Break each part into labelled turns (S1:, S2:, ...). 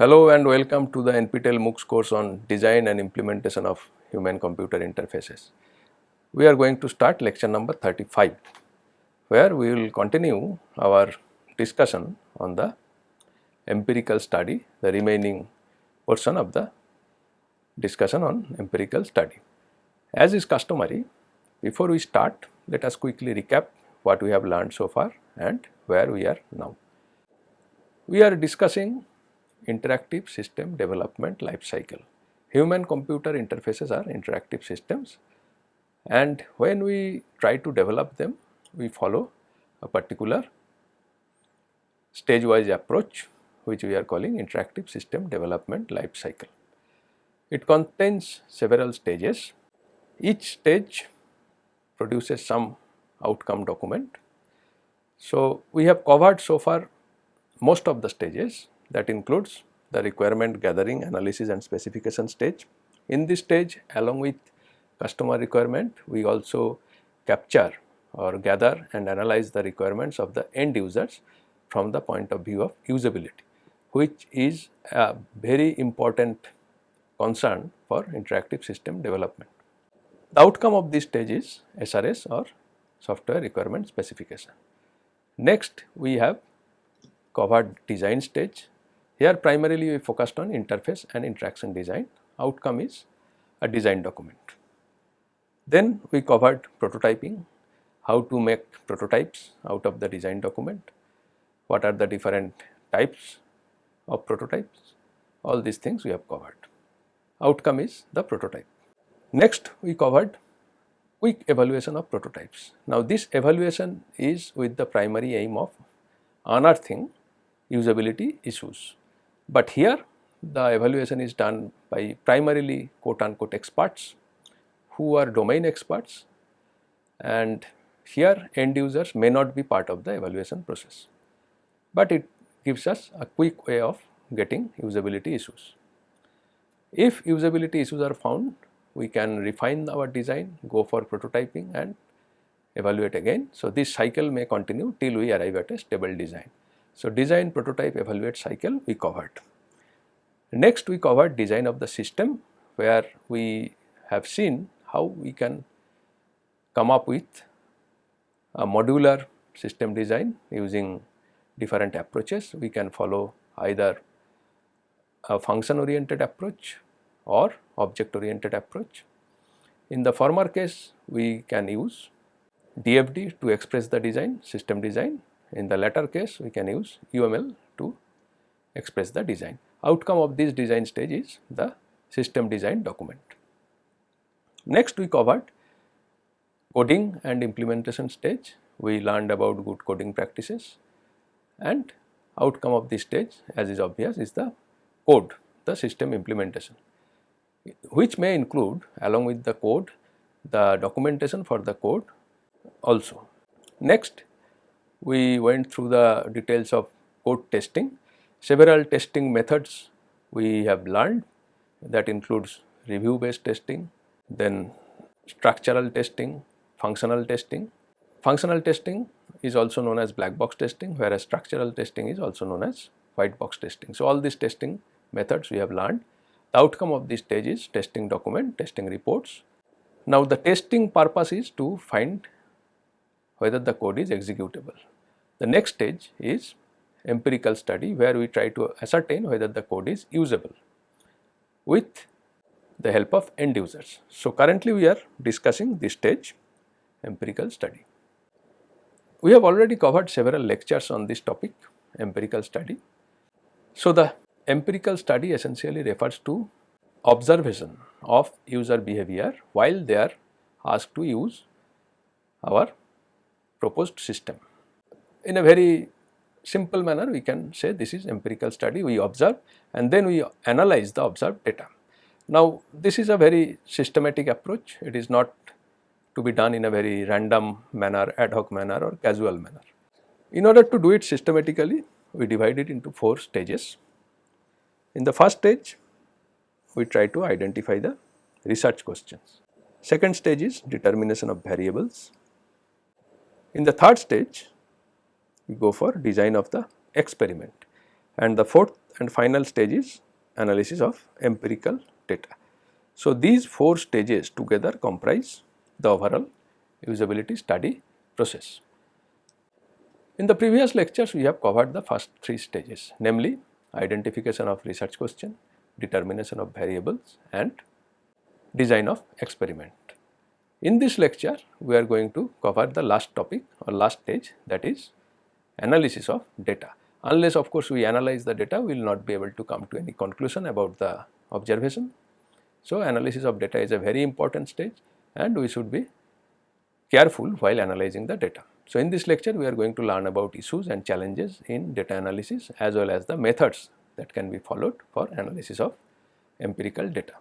S1: Hello and welcome to the NPTEL MOOCs course on design and implementation of human computer interfaces. We are going to start lecture number 35 where we will continue our discussion on the empirical study, the remaining portion of the discussion on empirical study. As is customary, before we start, let us quickly recap what we have learned so far and where we are now. We are discussing interactive system development life cycle. Human computer interfaces are interactive systems and when we try to develop them we follow a particular stage wise approach which we are calling interactive system development life cycle. It contains several stages. Each stage produces some outcome document. So, we have covered so far most of the stages that includes the requirement gathering analysis and specification stage. In this stage along with customer requirement we also capture or gather and analyze the requirements of the end users from the point of view of usability which is a very important concern for interactive system development. The outcome of this stage is SRS or software requirement specification. Next we have covered design stage here primarily we focused on interface and interaction design, outcome is a design document. Then we covered prototyping, how to make prototypes out of the design document, what are the different types of prototypes, all these things we have covered. Outcome is the prototype. Next we covered quick evaluation of prototypes. Now this evaluation is with the primary aim of unearthing usability issues. But here the evaluation is done by primarily quote unquote experts who are domain experts and here end users may not be part of the evaluation process, but it gives us a quick way of getting usability issues. If usability issues are found, we can refine our design, go for prototyping and evaluate again. So, this cycle may continue till we arrive at a stable design. So, design, prototype, evaluate cycle we covered. Next we covered design of the system where we have seen how we can come up with a modular system design using different approaches. We can follow either a function oriented approach or object oriented approach. In the former case we can use DFD to express the design system design in the latter case we can use UML to express the design. Outcome of this design stage is the system design document. Next we covered coding and implementation stage. We learned about good coding practices and outcome of this stage as is obvious is the code, the system implementation which may include along with the code the documentation for the code also. Next we went through the details of code testing. Several testing methods we have learned that includes review based testing, then structural testing, functional testing. Functional testing is also known as black box testing whereas structural testing is also known as white box testing. So, all these testing methods we have learned. The outcome of this stage is testing document, testing reports. Now, the testing purpose is to find whether the code is executable. The next stage is empirical study where we try to ascertain whether the code is usable with the help of end users. So, currently we are discussing this stage empirical study. We have already covered several lectures on this topic empirical study. So, the empirical study essentially refers to observation of user behavior while they are asked to use our proposed system. In a very simple manner we can say this is empirical study we observe and then we analyze the observed data. Now this is a very systematic approach it is not to be done in a very random manner ad hoc manner or casual manner. In order to do it systematically we divide it into 4 stages. In the first stage we try to identify the research questions. Second stage is determination of variables. In the third stage we go for design of the experiment and the fourth and final stage is analysis of empirical data. So, these four stages together comprise the overall usability study process. In the previous lectures we have covered the first three stages namely identification of research question, determination of variables and design of experiment. In this lecture we are going to cover the last topic or last stage that is analysis of data. Unless of course we analyze the data we will not be able to come to any conclusion about the observation. So, analysis of data is a very important stage and we should be careful while analyzing the data. So, in this lecture we are going to learn about issues and challenges in data analysis as well as the methods that can be followed for analysis of empirical data.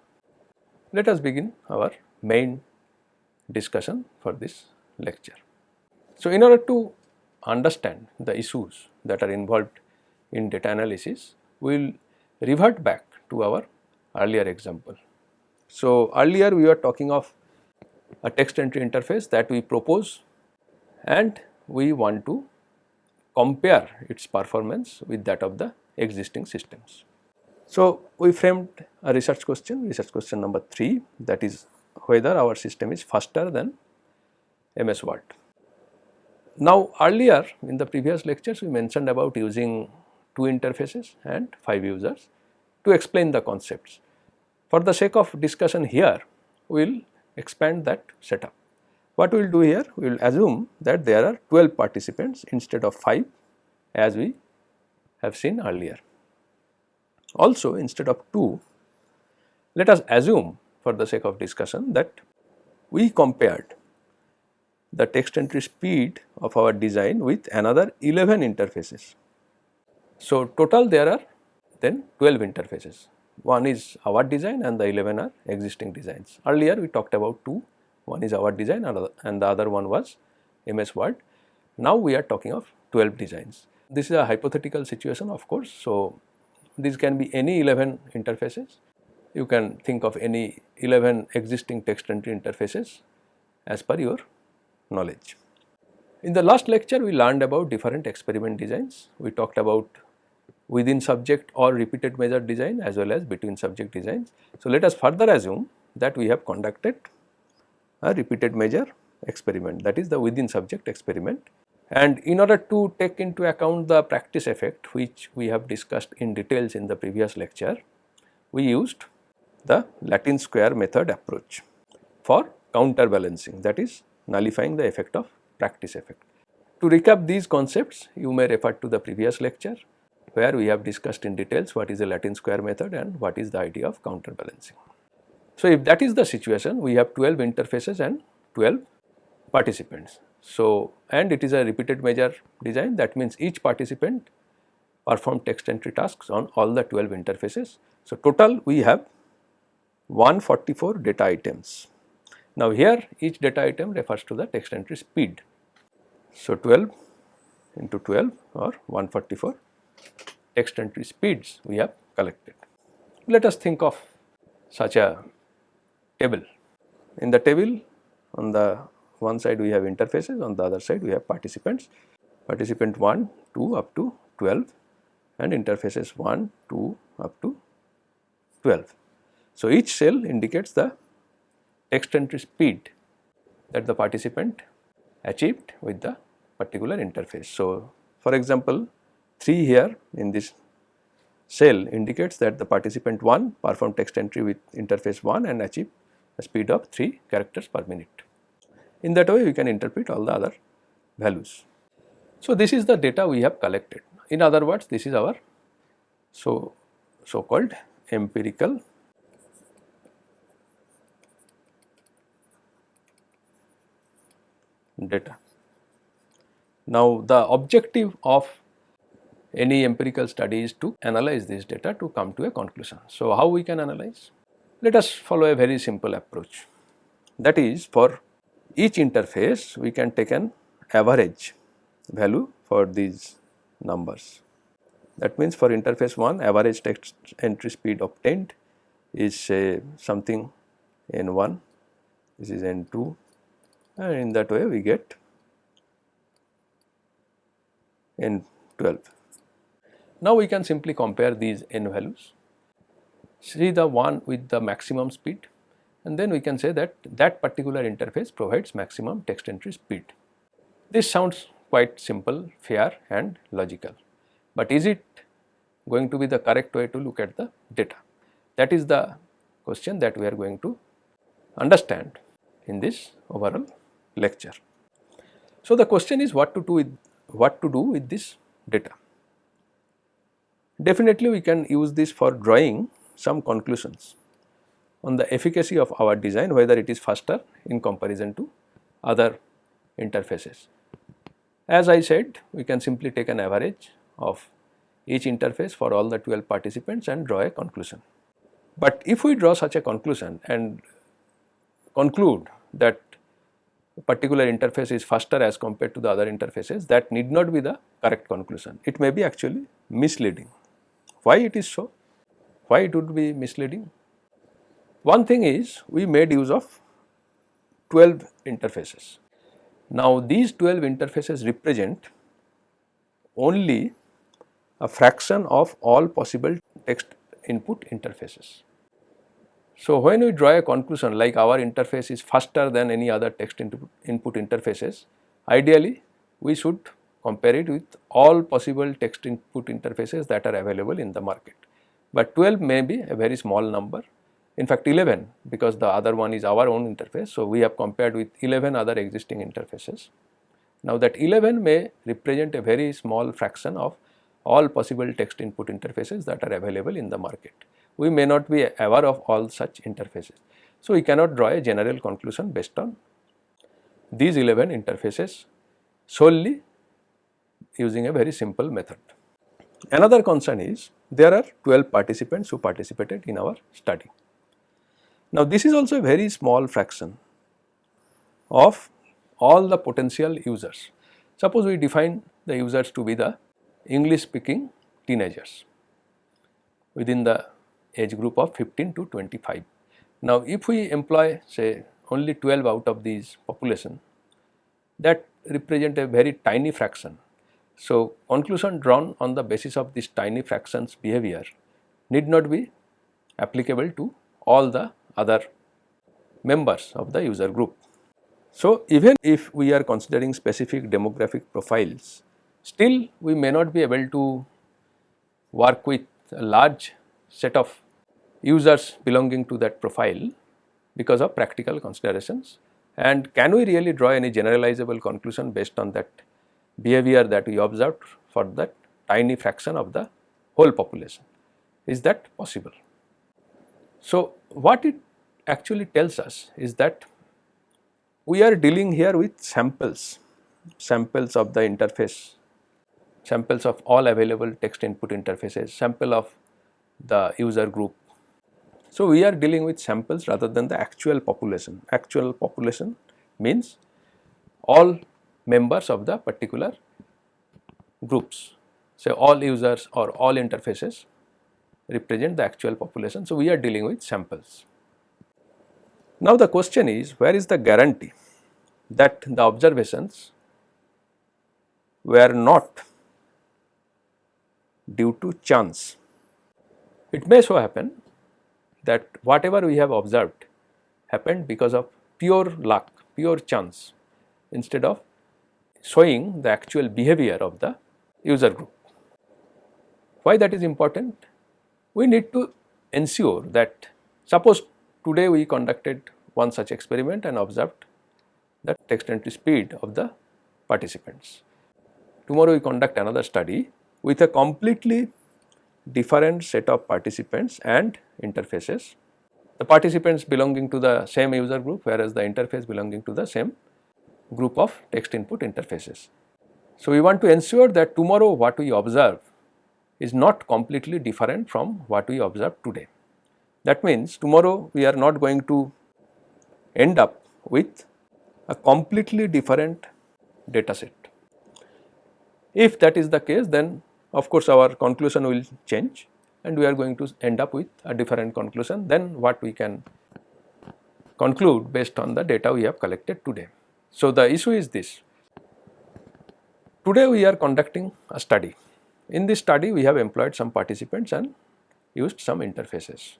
S1: Let us begin our main discussion for this lecture. So, in order to understand the issues that are involved in data analysis, we will revert back to our earlier example. So, earlier we were talking of a text entry interface that we propose and we want to compare its performance with that of the existing systems. So, we framed a research question, research question number 3 that is whether our system is faster than MS Word. Now, earlier in the previous lectures we mentioned about using two interfaces and 5 users to explain the concepts. For the sake of discussion here, we will expand that setup. What we will do here? We will assume that there are 12 participants instead of 5 as we have seen earlier. Also instead of 2, let us assume for the sake of discussion that we compared the text entry speed of our design with another 11 interfaces. So, total there are then 12 interfaces. One is our design and the 11 are existing designs. Earlier we talked about two, one is our design and the other one was MS Word. Now we are talking of 12 designs. This is a hypothetical situation of course. So, these can be any 11 interfaces. You can think of any 11 existing text entry interfaces as per your knowledge. In the last lecture we learned about different experiment designs. We talked about within subject or repeated measure design as well as between subject designs. So, let us further assume that we have conducted a repeated measure experiment that is the within subject experiment and in order to take into account the practice effect which we have discussed in details in the previous lecture, we used the Latin square method approach for counterbalancing that is nullifying the effect of practice effect. To recap these concepts, you may refer to the previous lecture where we have discussed in details what is the Latin square method and what is the idea of counterbalancing. So, if that is the situation, we have 12 interfaces and 12 participants. So, and it is a repeated measure design that means each participant perform text entry tasks on all the 12 interfaces. So, total we have 144 data items. Now, here each data item refers to the text entry speed. So, 12 into 12 or 144 text entry speeds we have collected. Let us think of such a table. In the table on the one side we have interfaces, on the other side we have participants, participant 1, 2 up to 12 and interfaces 1, 2 up to 12. So, each cell indicates the text entry speed that the participant achieved with the particular interface. So, for example, 3 here in this cell indicates that the participant 1 performed text entry with interface 1 and achieved a speed of 3 characters per minute. In that way we can interpret all the other values. So, this is the data we have collected. In other words, this is our so so called empirical data. Now, the objective of any empirical study is to analyze this data to come to a conclusion. So, how we can analyze? Let us follow a very simple approach that is for each interface we can take an average value for these numbers. That means for interface 1 average text entry speed obtained is say something n 1, this is n 2 and in that way we get n 12. Now we can simply compare these n values, see the one with the maximum speed and then we can say that that particular interface provides maximum text entry speed. This sounds quite simple, fair and logical, but is it going to be the correct way to look at the data? That is the question that we are going to understand in this overall lecture. So, the question is what to do with what to do with this data. Definitely we can use this for drawing some conclusions on the efficacy of our design whether it is faster in comparison to other interfaces. As I said we can simply take an average of each interface for all the 12 participants and draw a conclusion. But if we draw such a conclusion and conclude that particular interface is faster as compared to the other interfaces that need not be the correct conclusion. It may be actually misleading. Why it is so? Why it would be misleading? One thing is we made use of 12 interfaces. Now these 12 interfaces represent only a fraction of all possible text input interfaces. So, when we draw a conclusion like our interface is faster than any other text input interfaces, ideally we should compare it with all possible text input interfaces that are available in the market. But 12 may be a very small number, in fact 11 because the other one is our own interface. So, we have compared with 11 other existing interfaces. Now, that 11 may represent a very small fraction of all possible text input interfaces that are available in the market we may not be aware of all such interfaces. So, we cannot draw a general conclusion based on these 11 interfaces solely using a very simple method. Another concern is there are 12 participants who participated in our study. Now, this is also a very small fraction of all the potential users. Suppose we define the users to be the English speaking teenagers within the age group of 15 to 25. Now, if we employ say only 12 out of these population that represent a very tiny fraction. So, conclusion drawn on the basis of this tiny fractions behavior need not be applicable to all the other members of the user group. So, even if we are considering specific demographic profiles, still we may not be able to work with a large set of users belonging to that profile because of practical considerations and can we really draw any generalizable conclusion based on that behavior that we observed for that tiny fraction of the whole population. Is that possible? So, what it actually tells us is that we are dealing here with samples, samples of the interface, samples of all available text input interfaces, sample of the user group so, we are dealing with samples rather than the actual population. Actual population means all members of the particular groups. So, all users or all interfaces represent the actual population. So, we are dealing with samples. Now, the question is where is the guarantee that the observations were not due to chance. It may so happen that whatever we have observed happened because of pure luck, pure chance instead of showing the actual behavior of the user group. Why that is important? We need to ensure that suppose today we conducted one such experiment and observed the text entry speed of the participants. Tomorrow we conduct another study with a completely different set of participants and interfaces. The participants belonging to the same user group whereas the interface belonging to the same group of text input interfaces. So, we want to ensure that tomorrow what we observe is not completely different from what we observe today. That means tomorrow we are not going to end up with a completely different data set. If that is the case then of course, our conclusion will change and we are going to end up with a different conclusion than what we can conclude based on the data we have collected today. So, the issue is this, today we are conducting a study in this study we have employed some participants and used some interfaces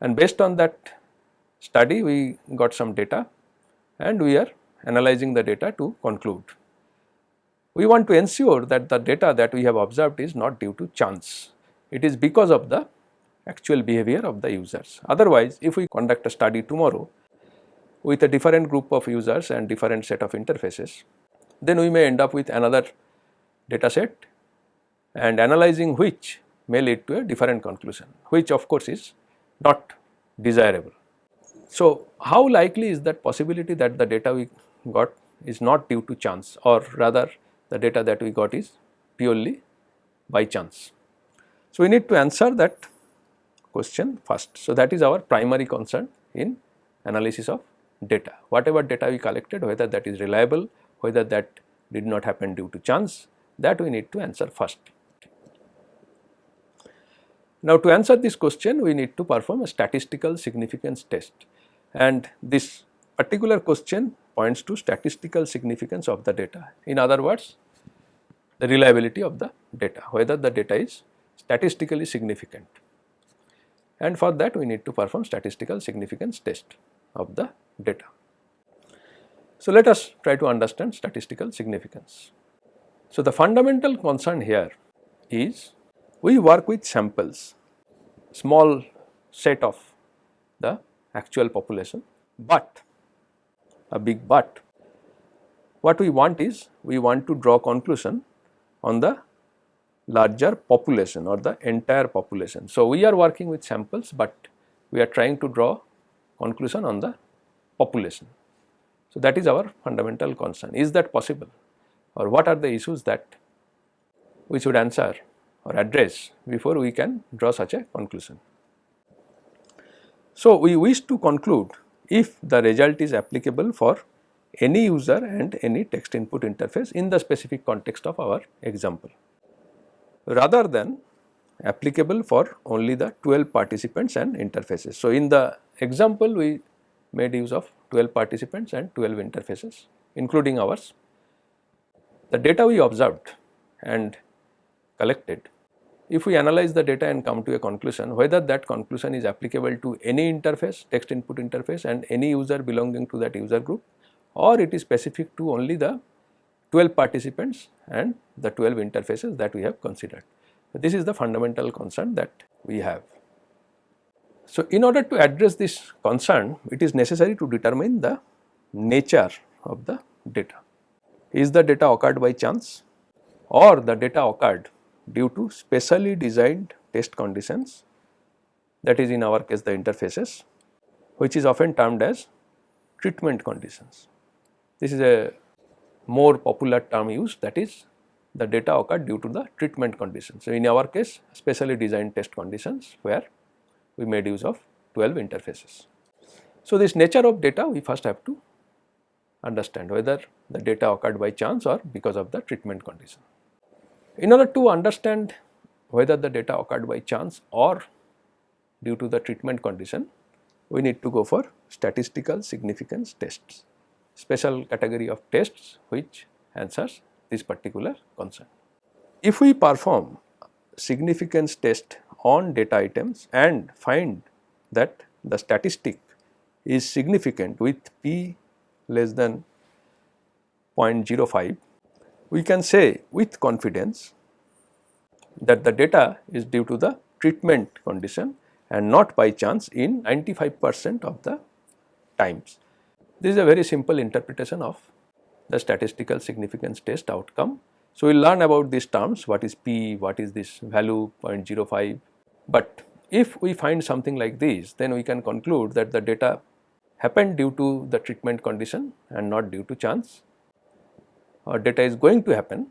S1: and based on that study we got some data and we are analyzing the data to conclude. We want to ensure that the data that we have observed is not due to chance, it is because of the actual behavior of the users. Otherwise, if we conduct a study tomorrow with a different group of users and different set of interfaces, then we may end up with another data set and analyzing which may lead to a different conclusion, which of course is not desirable. So, how likely is that possibility that the data we got is not due to chance or rather the data that we got is purely by chance. So, we need to answer that question first. So, that is our primary concern in analysis of data. Whatever data we collected whether that is reliable, whether that did not happen due to chance that we need to answer first. Now, to answer this question we need to perform a statistical significance test and this particular question points to statistical significance of the data. In other words, the reliability of the data, whether the data is statistically significant and for that we need to perform statistical significance test of the data. So, let us try to understand statistical significance. So, the fundamental concern here is we work with samples, small set of the actual population, but a big but what we want is we want to draw conclusion on the larger population or the entire population. So, we are working with samples, but we are trying to draw conclusion on the population. So, that is our fundamental concern is that possible or what are the issues that we should answer or address before we can draw such a conclusion. So, we wish to conclude if the result is applicable for any user and any text input interface in the specific context of our example rather than applicable for only the 12 participants and interfaces. So, in the example we made use of 12 participants and 12 interfaces including ours. The data we observed and collected if we analyze the data and come to a conclusion whether that conclusion is applicable to any interface text input interface and any user belonging to that user group or it is specific to only the 12 participants and the 12 interfaces that we have considered. This is the fundamental concern that we have. So, in order to address this concern it is necessary to determine the nature of the data. Is the data occurred by chance or the data occurred due to specially designed test conditions that is in our case the interfaces which is often termed as treatment conditions. This is a more popular term used that is the data occurred due to the treatment conditions. So, in our case specially designed test conditions where we made use of 12 interfaces. So, this nature of data we first have to understand whether the data occurred by chance or because of the treatment condition. In order to understand whether the data occurred by chance or due to the treatment condition, we need to go for statistical significance tests, special category of tests which answers this particular concern. If we perform significance test on data items and find that the statistic is significant with p less than 0.05 we can say with confidence that the data is due to the treatment condition and not by chance in 95 percent of the times. This is a very simple interpretation of the statistical significance test outcome. So, we will learn about these terms what is p, what is this value 0.05, but if we find something like this then we can conclude that the data happened due to the treatment condition and not due to chance Uh, data is going to happen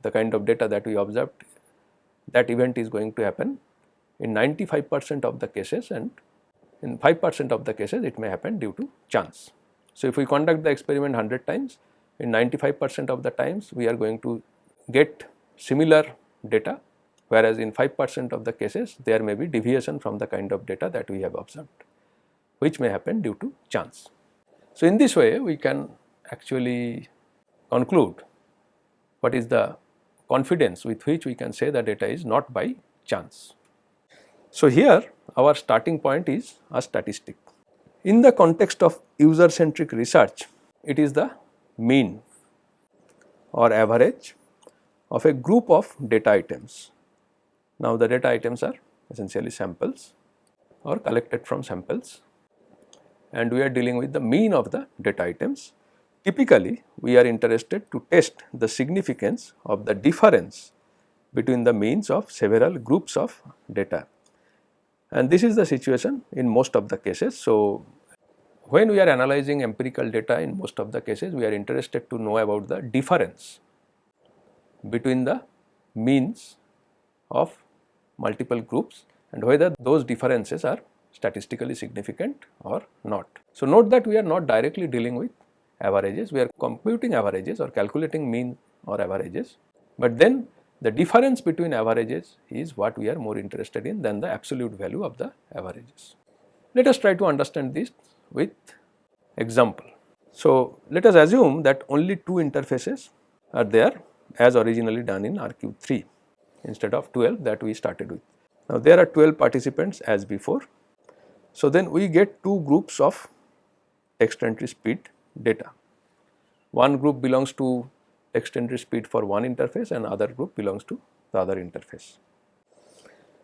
S1: the kind of data that we observed that event is going to happen in 95 percent of the cases and in 5 percent of the cases it may happen due to chance. So, if we conduct the experiment 100 times in 95 percent of the times we are going to get similar data whereas in 5 percent of the cases there may be deviation from the kind of data that we have observed which may happen due to chance. So, in this way we can actually conclude what is the confidence with which we can say the data is not by chance. So, here our starting point is a statistic. In the context of user centric research, it is the mean or average of a group of data items. Now, the data items are essentially samples or collected from samples and we are dealing with the mean of the data items. Typically, we are interested to test the significance of the difference between the means of several groups of data and this is the situation in most of the cases. So, when we are analyzing empirical data in most of the cases we are interested to know about the difference between the means of multiple groups and whether those differences are statistically significant or not. So, note that we are not directly dealing with averages, we are computing averages or calculating mean or averages, but then the difference between averages is what we are more interested in than the absolute value of the averages. Let us try to understand this with example. So, let us assume that only two interfaces are there as originally done in RQ3 instead of 12 that we started with. Now, there are 12 participants as before. So, then we get two groups of text entry speed data. One group belongs to text entry speed for one interface and other group belongs to the other interface.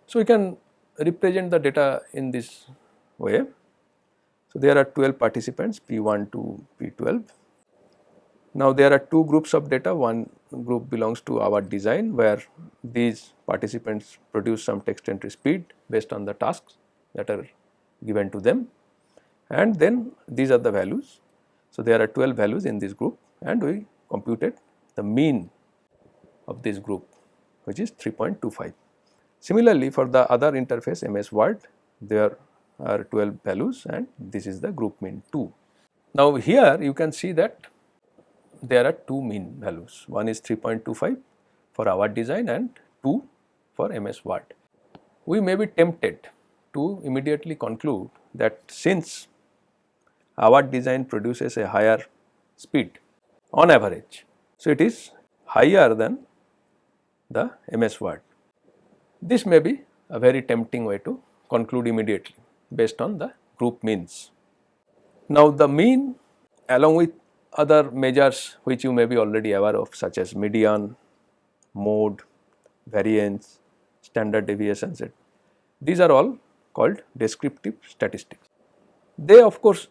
S1: So, we can represent the data in this way so, there are 12 participants P1 to P12. Now, there are two groups of data, one group belongs to our design where these participants produce some text entry speed based on the tasks that are given to them and then these are the values. So, there are 12 values in this group and we computed the mean of this group which is 3.25. Similarly, for the other interface MS Word there are 12 values and this is the group mean 2. Now, here you can see that there are two mean values one is 3.25 for our design and 2 for MS Word. We may be tempted to immediately conclude that since our design produces a higher speed on average. So, it is higher than the MS Word. This may be a very tempting way to conclude immediately based on the group means. Now, the mean along with other measures which you may be already aware of such as median, mode, variance, standard deviation, deviations, these are all called descriptive statistics. They of course,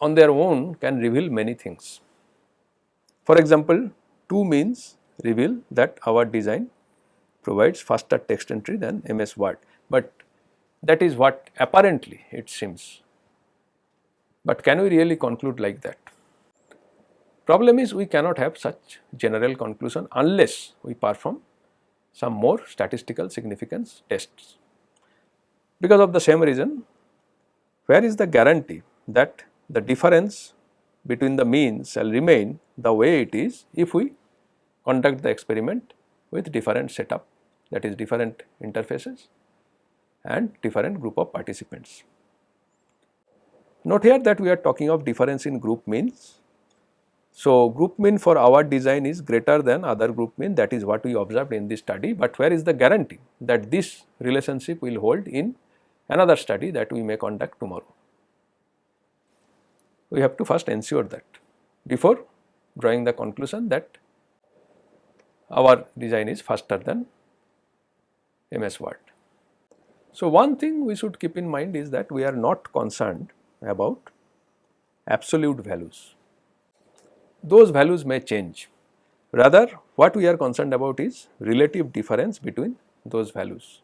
S1: on their own can reveal many things. For example, two means reveal that our design provides faster text entry than MS Word, but that is what apparently it seems. But can we really conclude like that? Problem is we cannot have such general conclusion unless we perform some more statistical significance tests. Because of the same reason, where is the guarantee that the difference between the means shall remain the way it is if we conduct the experiment with different setup that is different interfaces and different group of participants. Note here that we are talking of difference in group means. So, group mean for our design is greater than other group mean that is what we observed in this study, but where is the guarantee that this relationship will hold in another study that we may conduct tomorrow. We have to first ensure that before drawing the conclusion that our design is faster than MS Word. So, one thing we should keep in mind is that we are not concerned about absolute values. Those values may change. Rather, what we are concerned about is relative difference between those values.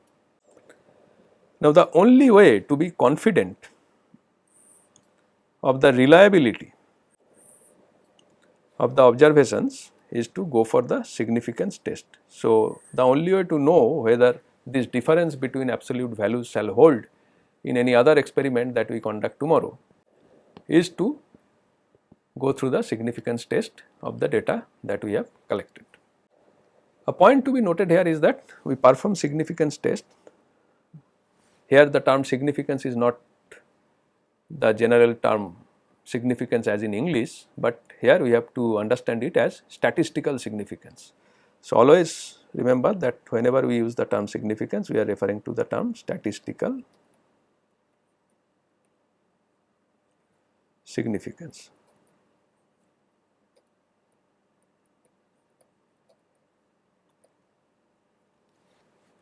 S1: Now, the only way to be confident of the reliability of the observations is to go for the significance test. So, the only way to know whether this difference between absolute values shall hold in any other experiment that we conduct tomorrow is to go through the significance test of the data that we have collected. A point to be noted here is that we perform significance test. Here the term significance is not the general term significance as in English, but here we have to understand it as statistical significance. So, always remember that whenever we use the term significance we are referring to the term statistical significance.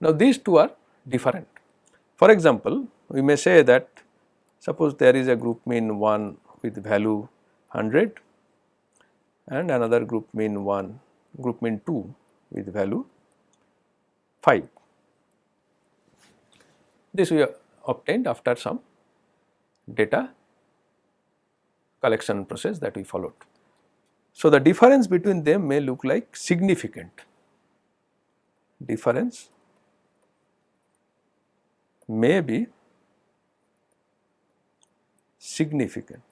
S1: Now these two are different. For example, we may say that suppose there is a group mean 1 with value 100 and another group mean 1 group mean 2 with value 5. This we obtained after some data collection process that we followed. So, the difference between them may look like significant difference may be significant.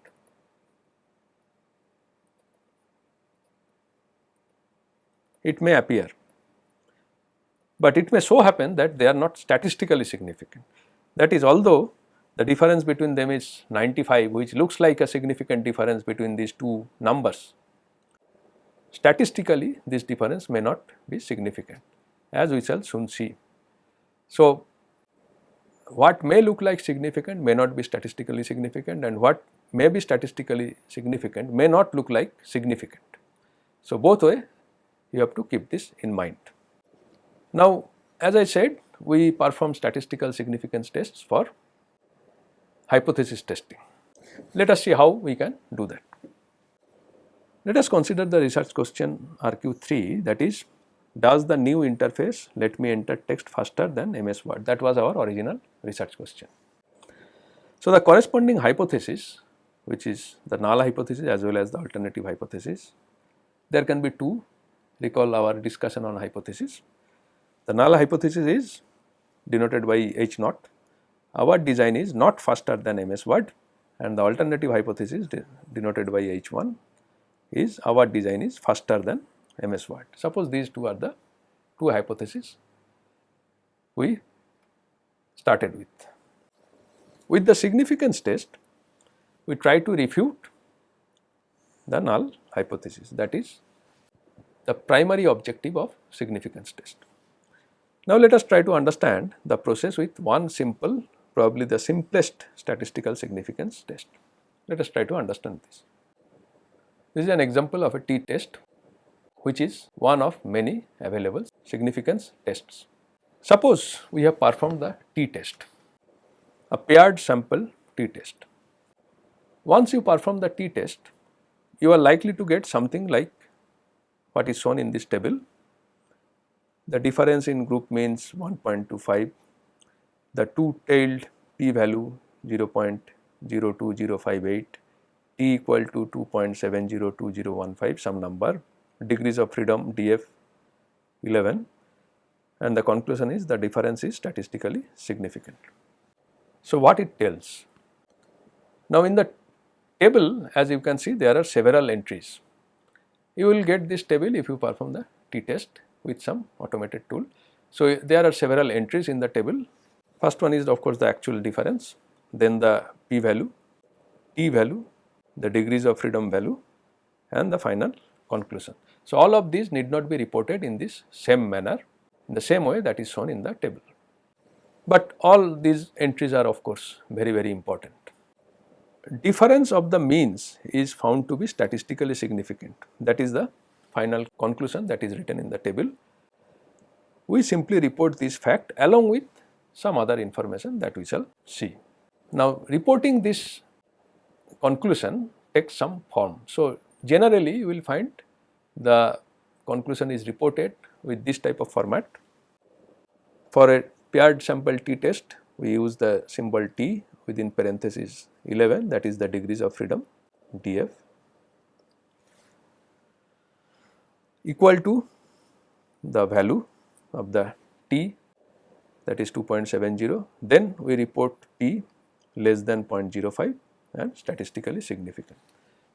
S1: It may appear, but it may so happen that they are not statistically significant. That is although the difference between them is 95 which looks like a significant difference between these two numbers. Statistically this difference may not be significant as we shall soon see. So, what may look like significant may not be statistically significant and what may be statistically significant may not look like significant. So, both way you have to keep this in mind. Now, as I said we perform statistical significance tests for hypothesis testing. Let us see how we can do that. Let us consider the research question RQ3 that is does the new interface let me enter text faster than MS Word that was our original research question. So, the corresponding hypothesis which is the null hypothesis as well as the alternative hypothesis there can be two recall our discussion on hypothesis. The null hypothesis is denoted by H naught our design is not faster than MS Word and the alternative hypothesis de denoted by H1 is our design is faster than MS Word. Suppose these two are the two hypotheses we started with. With the significance test, we try to refute the null hypothesis that is the primary objective of significance test. Now, let us try to understand the process with one simple probably the simplest statistical significance test. Let us try to understand this. This is an example of a t-test which is one of many available significance tests. Suppose we have performed the t-test, a paired sample t-test. Once you perform the t-test, you are likely to get something like what is shown in this table. The difference in group means 1.25, the two-tailed p-value 0.02058, t equal to 2.702015 some number degrees of freedom df 11 and the conclusion is the difference is statistically significant. So, what it tells? Now, in the table as you can see there are several entries. You will get this table if you perform the t-test with some automated tool. So, there are several entries in the table. First one is of course the actual difference, then the p value, t value, the degrees of freedom value and the final conclusion. So, all of these need not be reported in this same manner in the same way that is shown in the table. But all these entries are of course very very important. Difference of the means is found to be statistically significant that is the final conclusion that is written in the table. We simply report this fact along with some other information that we shall see. Now reporting this conclusion takes some form. So generally you will find the conclusion is reported with this type of format. For a paired sample t test, we use the symbol t within parenthesis 11 that is the degrees of freedom df equal to the value of the t that is 2.70 then we report p less than 0.05 and statistically significant.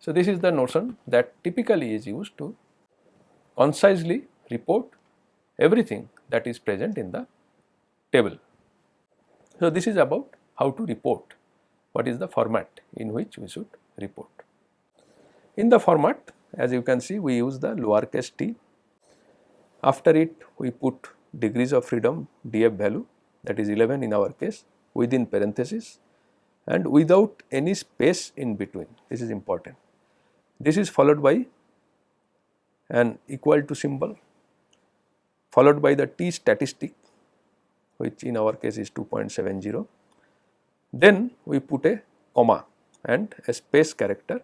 S1: So, this is the notion that typically is used to concisely report everything that is present in the table. So, this is about how to report what is the format in which we should report. In the format as you can see we use the lowercase t. After it we put degrees of freedom df value that is 11 in our case within parenthesis and without any space in between this is important. This is followed by an equal to symbol followed by the t statistic which in our case is 2.70. Then we put a comma and a space character.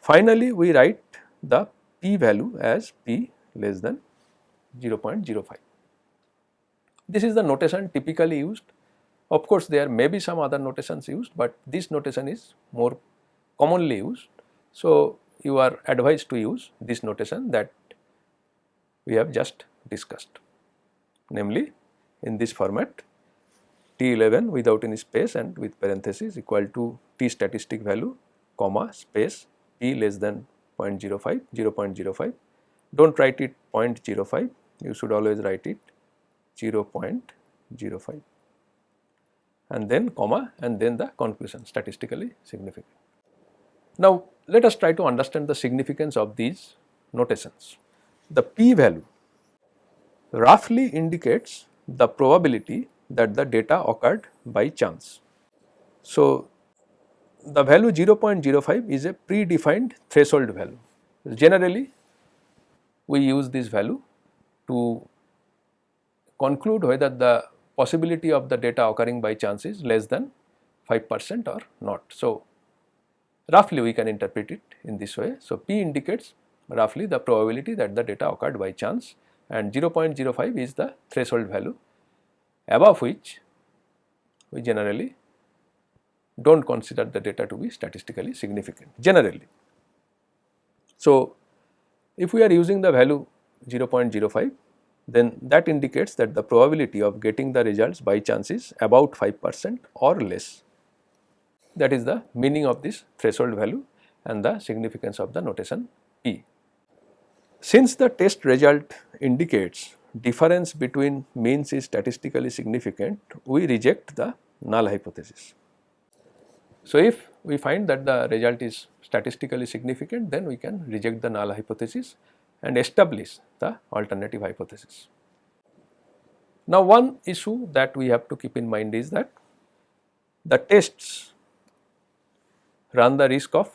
S1: Finally, we write the p value as p less than 0.05. This is the notation typically used. Of course, there may be some other notations used, but this notation is more commonly used. So, you are advised to use this notation that we have just discussed. Namely in this format T11 without any space and with parenthesis equal to T statistic value comma space P less than 0.05 0.05 do not write it 0.05 you should always write it 0.05 and then comma and then the conclusion statistically significant. Now, let us try to understand the significance of these notations. The p value roughly indicates the probability that the data occurred by chance. So, the value 0.05 is a predefined threshold value. Generally, we use this value to conclude whether the possibility of the data occurring by chance is less than 5 percent or not. So, roughly we can interpret it in this way. So, P indicates roughly the probability that the data occurred by chance and 0.05 is the threshold value above which we generally do not consider the data to be statistically significant generally. So, if we are using the value 0.05 then that indicates that the probability of getting the results by chance is about 5 percent or less. That is the meaning of this threshold value and the significance of the notation P. Since the test result indicates difference between means is statistically significant, we reject the null hypothesis. So, if we find that the result is statistically significant, then we can reject the null hypothesis and establish the alternative hypothesis. Now, one issue that we have to keep in mind is that the tests run the risk of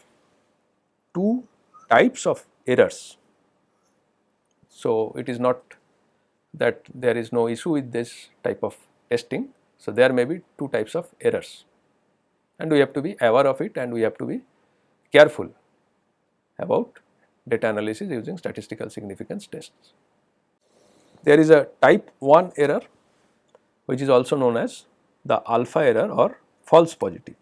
S1: two types of errors. So, it is not that there is no issue with this type of testing. So, there may be two types of errors and we have to be aware of it and we have to be careful about data analysis using statistical significance tests. There is a type 1 error which is also known as the alpha error or false positive.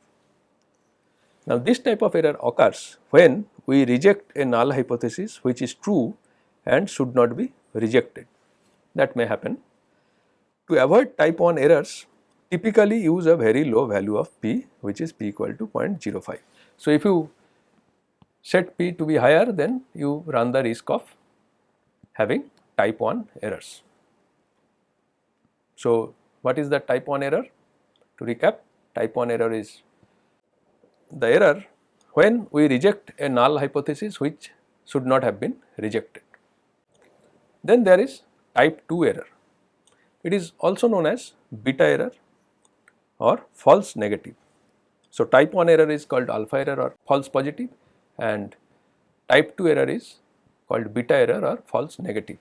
S1: Now, this type of error occurs when we reject a null hypothesis which is true and should not be rejected that may happen. To avoid type 1 errors typically use a very low value of p which is p equal to 0.05. So, if you set p to be higher then you run the risk of having type 1 errors. So, what is the type 1 error? To recap type 1 error is the error when we reject a null hypothesis which should not have been rejected. Then there is type 2 error. It is also known as beta error or false negative. So, type 1 error is called alpha error or false positive and type 2 error is called beta error or false negative.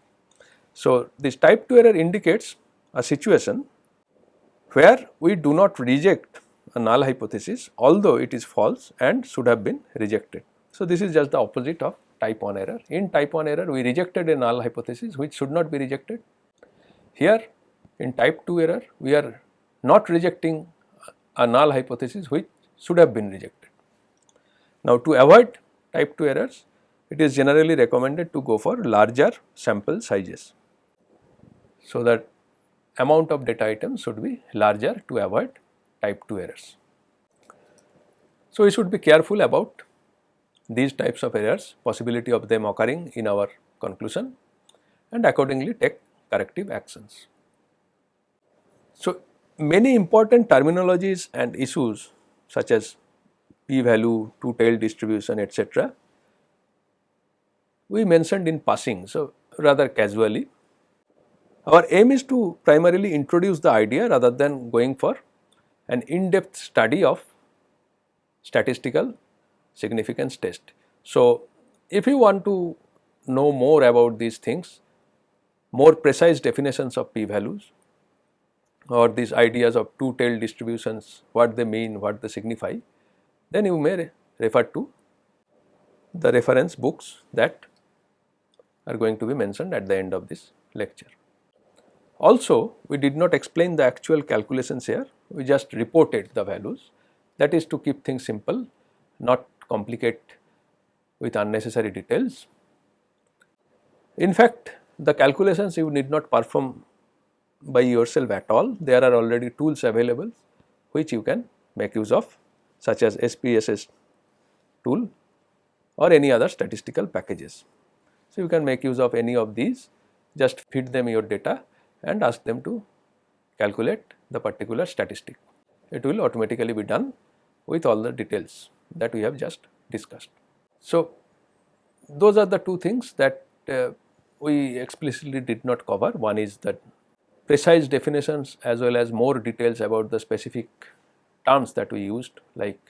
S1: So, this type 2 error indicates a situation where we do not reject a null hypothesis although it is false and should have been rejected. So, this is just the opposite of type 1 error. In type 1 error we rejected a null hypothesis which should not be rejected. Here in type 2 error we are not rejecting a null hypothesis which should have been rejected. Now to avoid type 2 errors it is generally recommended to go for larger sample sizes. So that amount of data items should be larger to avoid type 2 errors. So we should be careful about these types of errors, possibility of them occurring in our conclusion and accordingly take corrective actions. So, many important terminologies and issues such as p value, two tail distribution etc. we mentioned in passing. So, rather casually. Our aim is to primarily introduce the idea rather than going for an in-depth study of statistical significance test. So, if you want to know more about these things, more precise definitions of p-values or these ideas of two-tailed distributions, what they mean, what they signify, then you may refer to the reference books that are going to be mentioned at the end of this lecture. Also, we did not explain the actual calculations here, we just reported the values. That is to keep things simple, not complicate with unnecessary details. In fact, the calculations you need not perform by yourself at all, there are already tools available which you can make use of such as SPSS tool or any other statistical packages. So, you can make use of any of these. Just feed them your data and ask them to calculate the particular statistic. It will automatically be done with all the details that we have just discussed. So, those are the two things that uh, we explicitly did not cover. One is that precise definitions as well as more details about the specific terms that we used like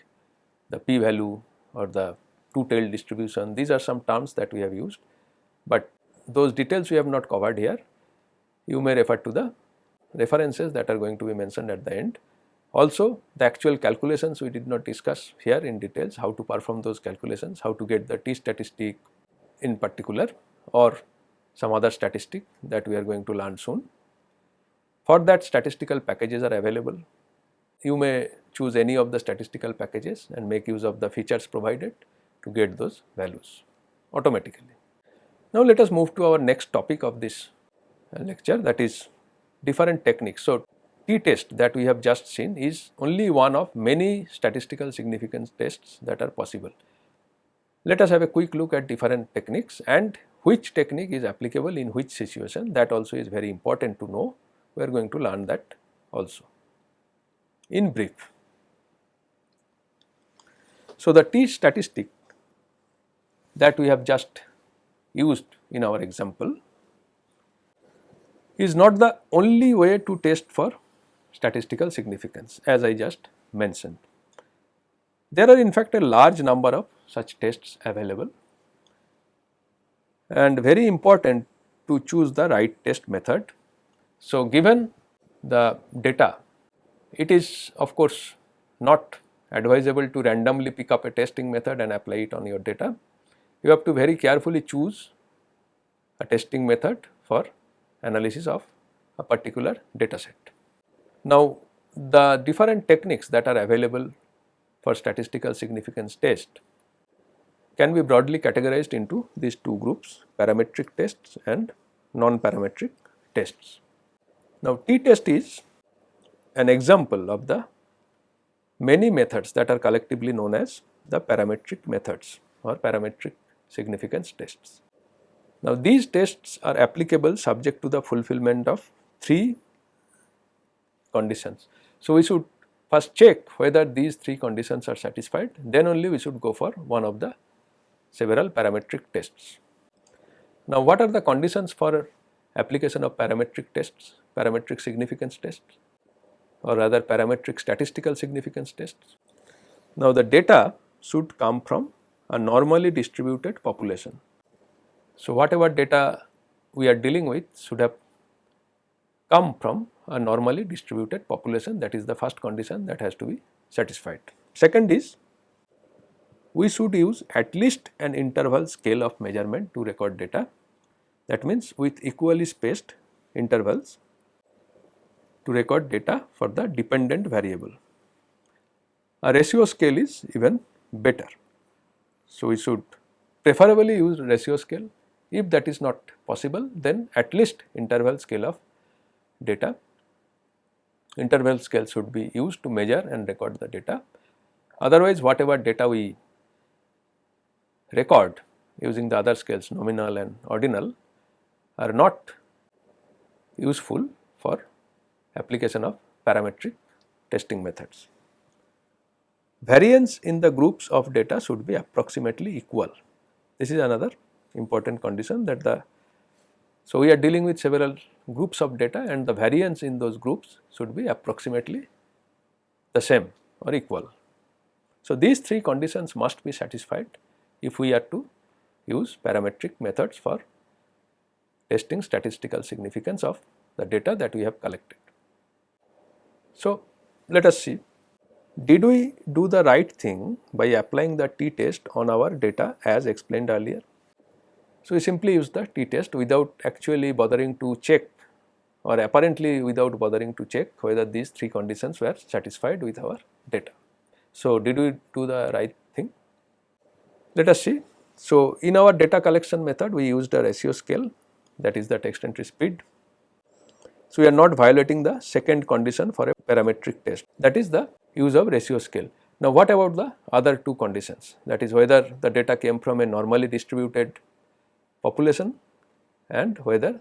S1: the p value or the two tailed distribution. These are some terms that we have used, but those details we have not covered here. You may refer to the references that are going to be mentioned at the end. Also the actual calculations we did not discuss here in details how to perform those calculations, how to get the t statistic in particular or some other statistic that we are going to learn soon. For that statistical packages are available. You may choose any of the statistical packages and make use of the features provided to get those values automatically. Now let us move to our next topic of this Uh, lecture that is different techniques. So t-test that we have just seen is only one of many statistical significance tests that are possible. Let us have a quick look at different techniques and which technique is applicable in which situation that also is very important to know we are going to learn that also. In brief, so the t statistic that we have just used in our example is not the only way to test for statistical significance as I just mentioned. There are in fact a large number of such tests available and very important to choose the right test method so, given the data, it is of course not advisable to randomly pick up a testing method and apply it on your data. You have to very carefully choose a testing method for analysis of a particular data set. Now, the different techniques that are available for statistical significance test can be broadly categorized into these two groups parametric tests and non-parametric tests. Now, t-test is an example of the many methods that are collectively known as the parametric methods or parametric significance tests. Now, these tests are applicable subject to the fulfillment of three conditions. So, we should first check whether these three conditions are satisfied, then only we should go for one of the several parametric tests. Now, what are the conditions for application of parametric tests, parametric significance tests or rather parametric statistical significance tests. Now, the data should come from a normally distributed population. So, whatever data we are dealing with should have come from a normally distributed population that is the first condition that has to be satisfied. Second is we should use at least an interval scale of measurement to record data that means with equally spaced intervals to record data for the dependent variable. A ratio scale is even better. So, we should preferably use ratio scale if that is not possible then at least interval scale of data. Interval scale should be used to measure and record the data. Otherwise, whatever data we record using the other scales nominal and ordinal are not useful for application of parametric testing methods. Variance in the groups of data should be approximately equal. This is another important condition that the So, we are dealing with several groups of data and the variance in those groups should be approximately the same or equal. So, these three conditions must be satisfied if we are to use parametric methods for testing statistical significance of the data that we have collected. So, let us see did we do the right thing by applying the t-test on our data as explained earlier? So, we simply use the t-test without actually bothering to check or apparently without bothering to check whether these three conditions were satisfied with our data. So, did we do the right thing? Let us see. So, in our data collection method we used a ratio scale that is the text entry speed. So, we are not violating the second condition for a parametric test that is the use of ratio scale. Now, what about the other two conditions that is whether the data came from a normally distributed population and whether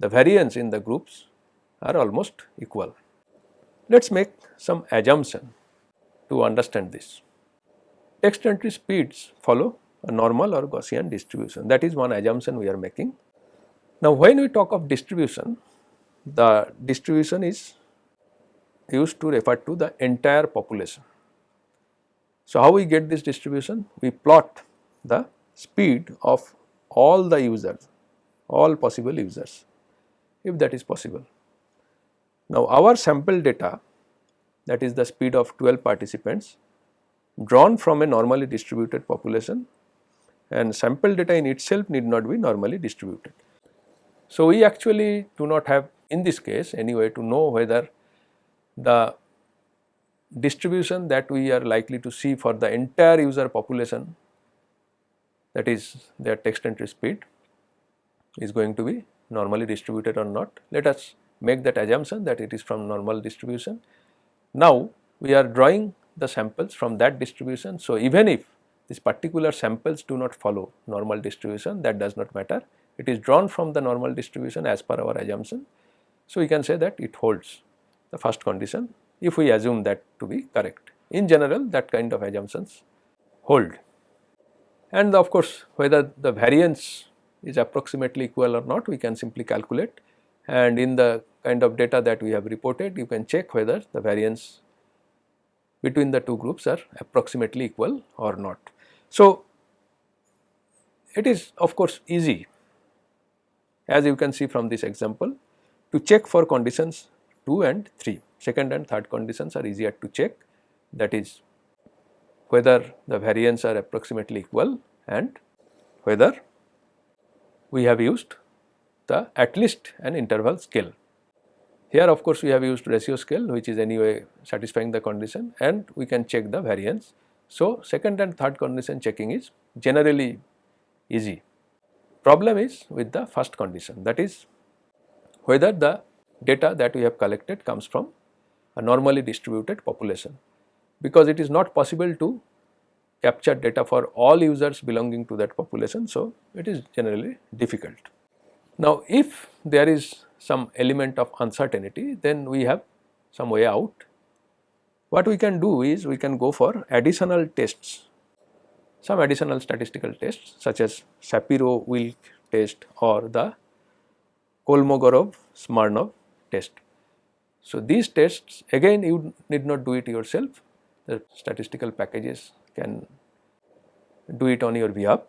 S1: the variance in the groups are almost equal. Let us make some assumption to understand this. Text entry speeds follow a normal or Gaussian distribution that is one assumption we are making. Now, when we talk of distribution the distribution is used to refer to the entire population. So, how we get this distribution? We plot the speed of all the users, all possible users if that is possible. Now, our sample data that is the speed of 12 participants drawn from a normally distributed population and sample data in itself need not be normally distributed. So, we actually do not have in this case any way to know whether the distribution that we are likely to see for the entire user population that is their text entry speed is going to be normally distributed or not. Let us make that assumption that it is from normal distribution. Now, we are drawing the samples from that distribution. So, even if these particular samples do not follow normal distribution that does not matter, it is drawn from the normal distribution as per our assumption. So, we can say that it holds the first condition if we assume that to be correct. In general that kind of assumptions hold and of course, whether the variance is approximately equal or not we can simply calculate and in the kind of data that we have reported you can check whether the variance between the two groups are approximately equal or not. So, it is of course easy as you can see from this example to check for conditions 2 and 3. Second and third conditions are easier to check that is whether the variance are approximately equal and whether we have used the at least an interval scale. Here of course, we have used ratio scale which is anyway satisfying the condition and we can check the variance. So, second and third condition checking is generally easy. Problem is with the first condition that is whether the data that we have collected comes from a normally distributed population because it is not possible to capture data for all users belonging to that population. So, it is generally difficult. Now, if there is some element of uncertainty then we have some way out. What we can do is we can go for additional tests, some additional statistical tests such as Shapiro-Wilk test or the Kolmogorov-Smirnov test. So, these tests again you need not do it yourself, the statistical packages can do it on your behalf.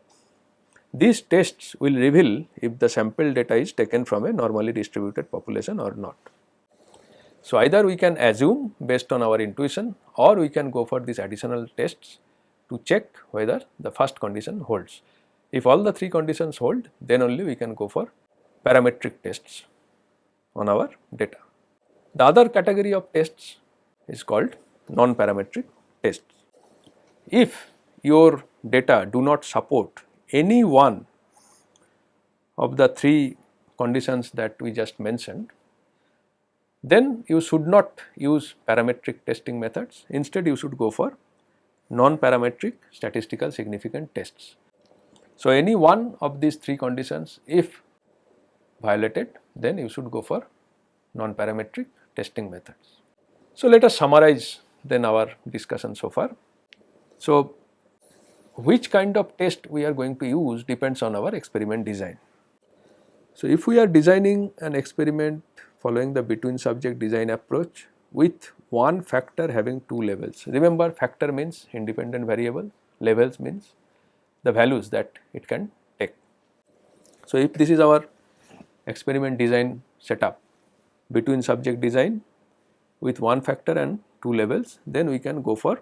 S1: These tests will reveal if the sample data is taken from a normally distributed population or not. So, either we can assume based on our intuition or we can go for these additional tests to check whether the first condition holds. If all the three conditions hold then only we can go for parametric tests on our data. The other category of tests is called non-parametric tests. If your data do not support any one of the three conditions that we just mentioned, then you should not use parametric testing methods. Instead, you should go for non-parametric statistical significant tests. So, any one of these three conditions if violated then you should go for non-parametric testing methods. So, let us summarize then our discussion so far. So, which kind of test we are going to use depends on our experiment design. So, if we are designing an experiment following the between subject design approach with one factor having two levels. Remember factor means independent variable, levels means the values that it can take. So, if this is our experiment design setup between subject design with one factor and two levels, then we can go for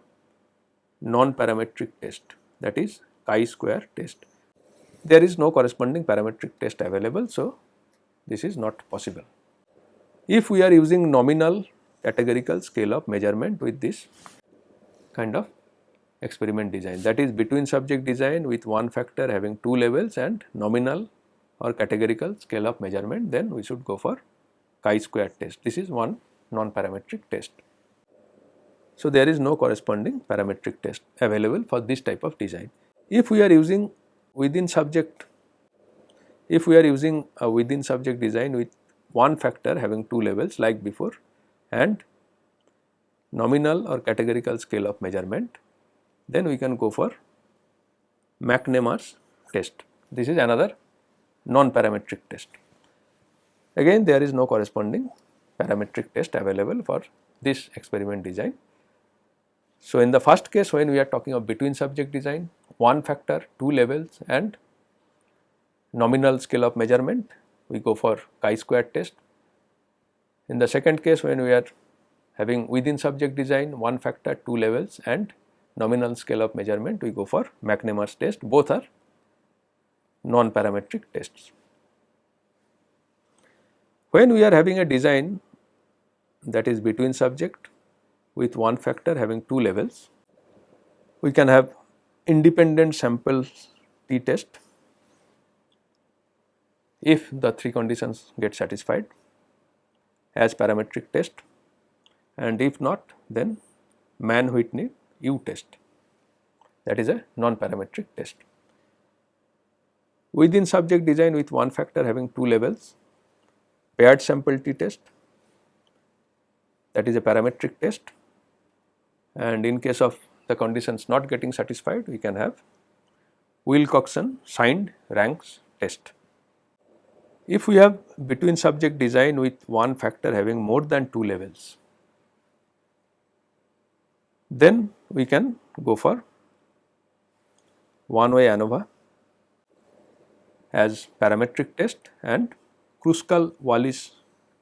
S1: non-parametric test that is chi-square test. There is no corresponding parametric test available, so this is not possible. If we are using nominal categorical scale of measurement with this kind of experiment design that is between subject design with one factor having two levels and nominal or categorical scale of measurement then we should go for chi-square test. This is one non-parametric test. So, there is no corresponding parametric test available for this type of design. If we are using within subject, if we are using a within subject design with one factor having two levels like before and nominal or categorical scale of measurement, then we can go for McNemar's test. This is another non-parametric test. Again there is no corresponding parametric test available for this experiment design. So, in the first case when we are talking of between subject design, one factor, two levels and nominal scale of measurement, we go for chi-square test. In the second case when we are having within subject design, one factor, two levels and nominal scale of measurement, we go for McNemar's test, both are non-parametric tests. When we are having a design that is between subject with one factor having two levels, we can have independent sample t test if the three conditions get satisfied as parametric test. And if not then Mann-Whitney U test. That is a non-parametric test. Within subject design with one factor having two levels, paired sample t test that is a parametric test and in case of the conditions not getting satisfied we can have Wilcoxon signed ranks test. If we have between subject design with one factor having more than two levels, then we can go for one way ANOVA as parametric test and Kruskal-Wallis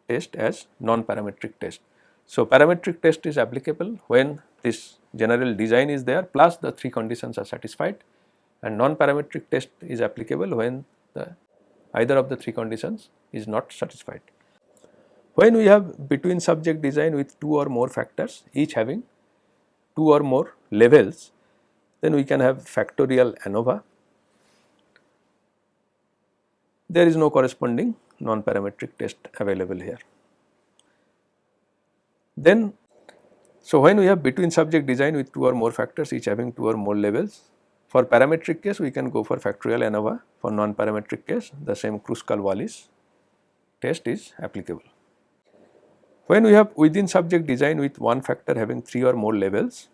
S1: test as non-parametric test. So, parametric test is applicable when this general design is there plus the three conditions are satisfied and non-parametric test is applicable when the either of the three conditions is not satisfied. When we have between subject design with two or more factors each having two or more levels then we can have factorial ANOVA. There is no corresponding non-parametric test available here. Then so, when we have between subject design with two or more factors each having two or more levels, for parametric case we can go for factorial ANOVA, for non-parametric case the same Kruskal-Wallis test is applicable. When we have within subject design with one factor having three or more levels,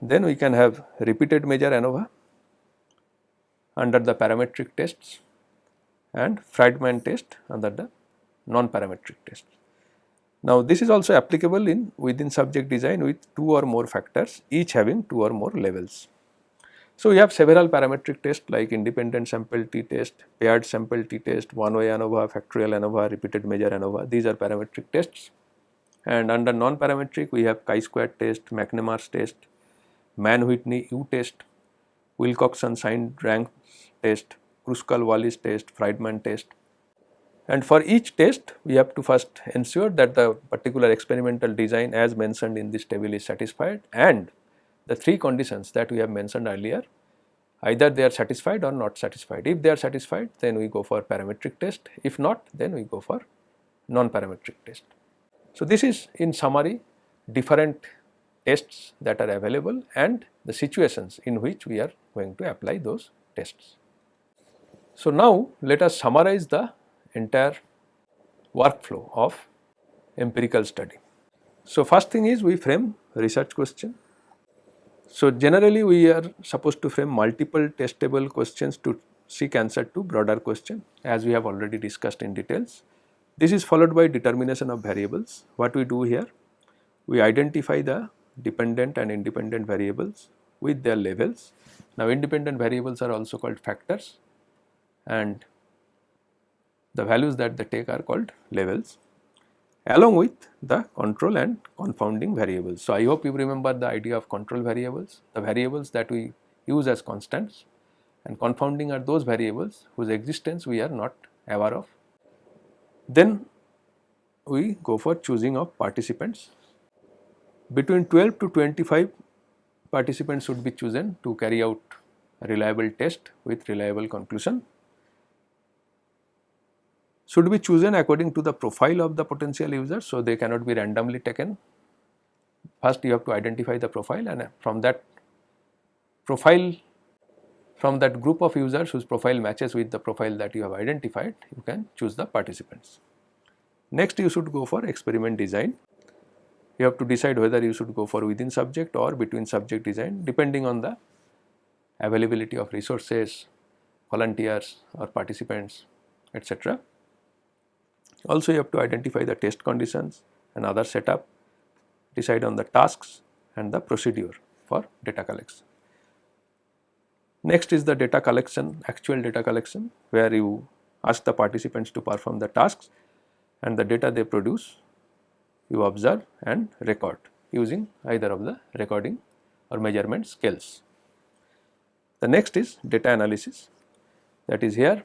S1: then we can have repeated measure ANOVA under the parametric tests and Friedman test under the non-parametric test. Now, this is also applicable in within subject design with two or more factors each having two or more levels. So, we have several parametric tests like independent sample t test, paired sample t test, one way ANOVA, factorial ANOVA, repeated measure ANOVA these are parametric tests and under non-parametric we have chi-square test, McNemar's test, Mann-Whitney U test, Wilcoxon signed rank test, Kruskal-Wallis test, Friedman test and for each test we have to first ensure that the particular experimental design as mentioned in this table is satisfied and the three conditions that we have mentioned earlier either they are satisfied or not satisfied. If they are satisfied then we go for parametric test if not then we go for non-parametric test. So, this is in summary different tests that are available and the situations in which we are going to apply those tests. So, now let us summarize the entire workflow of empirical study. So, first thing is we frame research question. So, generally we are supposed to frame multiple testable questions to seek answer to broader question as we have already discussed in details. This is followed by determination of variables. What we do here? We identify the dependent and independent variables with their levels. Now independent variables are also called factors and the values that they take are called levels along with the control and confounding variables. So, I hope you remember the idea of control variables, the variables that we use as constants and confounding are those variables whose existence we are not aware of. Then we go for choosing of participants. Between 12 to 25 participants should be chosen to carry out a reliable test with reliable conclusion should be chosen according to the profile of the potential user. So, they cannot be randomly taken. First you have to identify the profile and from that profile from that group of users whose profile matches with the profile that you have identified you can choose the participants. Next you should go for experiment design. You have to decide whether you should go for within subject or between subject design depending on the availability of resources, volunteers or participants etc. Also you have to identify the test conditions and other setup, decide on the tasks and the procedure for data collection. Next is the data collection, actual data collection where you ask the participants to perform the tasks and the data they produce you observe and record using either of the recording or measurement scales. The next is data analysis that is here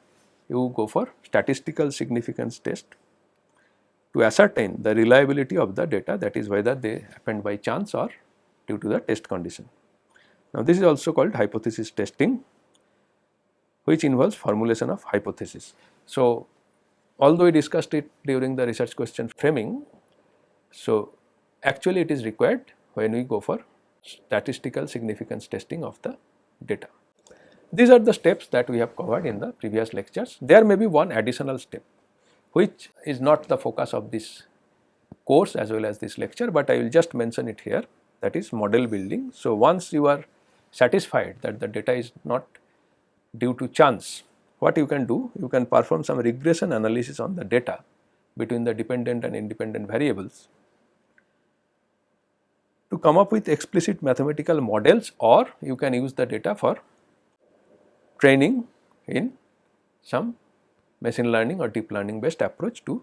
S1: you go for statistical significance test to ascertain the reliability of the data that is whether they happened by chance or due to the test condition. Now, this is also called hypothesis testing which involves formulation of hypothesis. So, although we discussed it during the research question framing, so actually it is required when we go for statistical significance testing of the data. These are the steps that we have covered in the previous lectures. There may be one additional step which is not the focus of this course as well as this lecture, but I will just mention it here that is model building. So, once you are satisfied that the data is not due to chance, what you can do? You can perform some regression analysis on the data between the dependent and independent variables to come up with explicit mathematical models or you can use the data for training in some machine learning or deep learning based approach to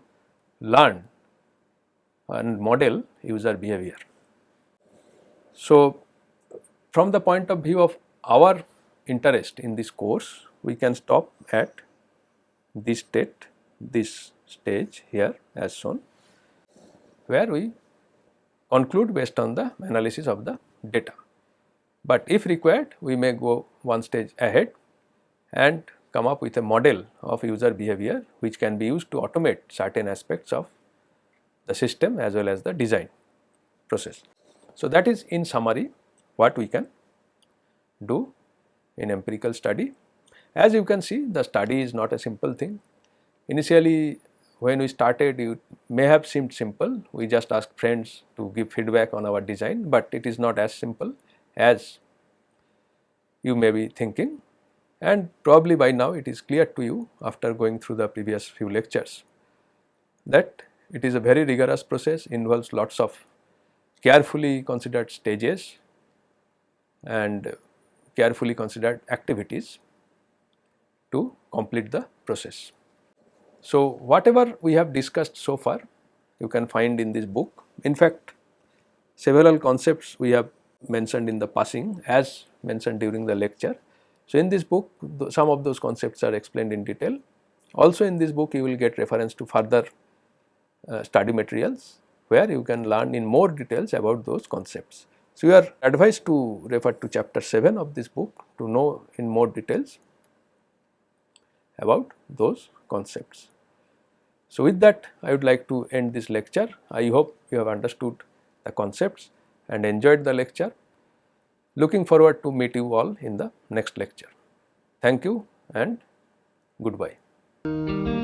S1: learn and model user behavior. So, from the point of view of our interest in this course, we can stop at this state, this stage here as shown, where we conclude based on the analysis of the data. But if required, we may go one stage ahead and come up with a model of user behavior which can be used to automate certain aspects of the system as well as the design process. So, that is in summary what we can do in empirical study. As you can see the study is not a simple thing. Initially when we started it may have seemed simple, we just asked friends to give feedback on our design, but it is not as simple as you may be thinking and probably by now it is clear to you after going through the previous few lectures that it is a very rigorous process involves lots of carefully considered stages and carefully considered activities to complete the process. So, whatever we have discussed so far you can find in this book. In fact, several concepts we have mentioned in the passing as mentioned during the lecture so, in this book some of those concepts are explained in detail. Also in this book you will get reference to further uh, study materials where you can learn in more details about those concepts. So, you are advised to refer to chapter 7 of this book to know in more details about those concepts. So, with that I would like to end this lecture. I hope you have understood the concepts and enjoyed the lecture. Looking forward to meet you all in the next lecture. Thank you and goodbye.